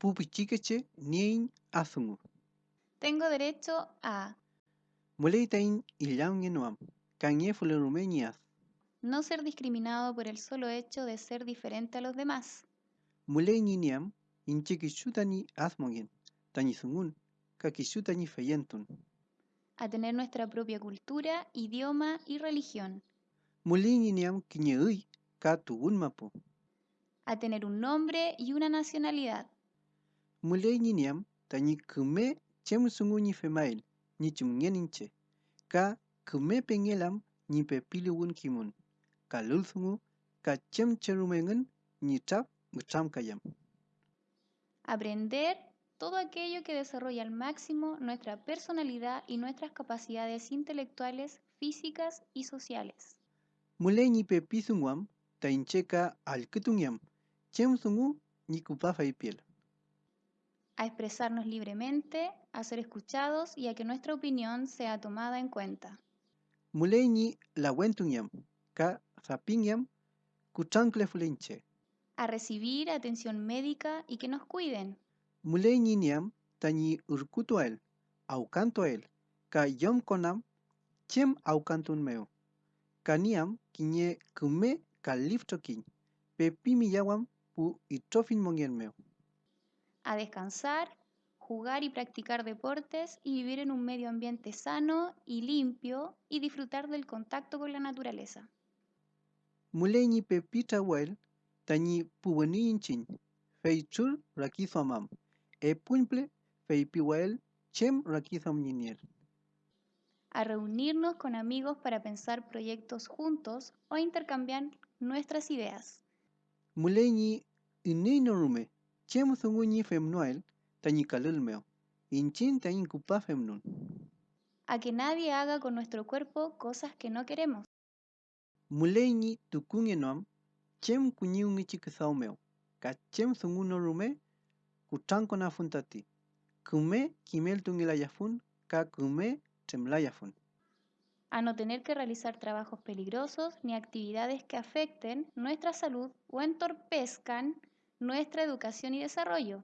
pupichikeche nien asungu. Tengo derecho a Muleitain kanye fulerumenias. no ser discriminado por el solo hecho de ser diferente a los demás, Muleiniam, inchekishutani asmongen, tani sungun, kakishutani feyentun. a tener nuestra propia cultura, idioma y religión, Muleiniam kiñeui, ka tugun mapu. a tener un nombre y una nacionalidad, Muleiniam, tani kume chemsunguni femail, ni chumngeninche. Ka kume pengelam, ni pepilugun kimun. Ka ka chemcherumengen, ni tap, gucham kayam. aprender todo aquello que desarrolla al máximo nuestra personalidad y nuestras capacidades intelectuales, físicas y sociales. Mulei pe pisungwam, taincheka alkutungyam, chemsungu ni kupafa piel. A expresarnos libremente, a ser escuchados y a que nuestra opinión sea tomada en cuenta. Mulei ni la ka sapingyam, kuchankle fulenche. a recibir atención médica y que nos cuiden, Mulei ni niam, tani urkutuel, aukantoel, ka yom konam, chem aukantun meo. Kaniam, kiñe kume ka liftokin, pe pimiyawam pu itrofin mongen meo. A descansar, jugar y practicar deportes y vivir en un medio ambiente sano y limpio y disfrutar del contacto con la naturaleza. Mulei ni pe pita wel, tani puweni inchin, fei chur rakizomam, e pumple chem a reunirnos con amigos para pensar proyectos juntos o intercambiar nuestras ideas, chem sunguni femnoel, tani kalul meo, inchin tani kupa femnun. a que nadie haga con nuestro cuerpo cosas que no queremos, Mulei ni tukungenom, chem kunyungi chikisao meo, ka chem sunguno rume, kuchankona funtati. Kume kimel tungilayafun, ka kume temlayafun. a no tener que realizar trabajos peligrosos ni actividades que afecten nuestra salud o entorpezcan nuestra educación y desarrollo,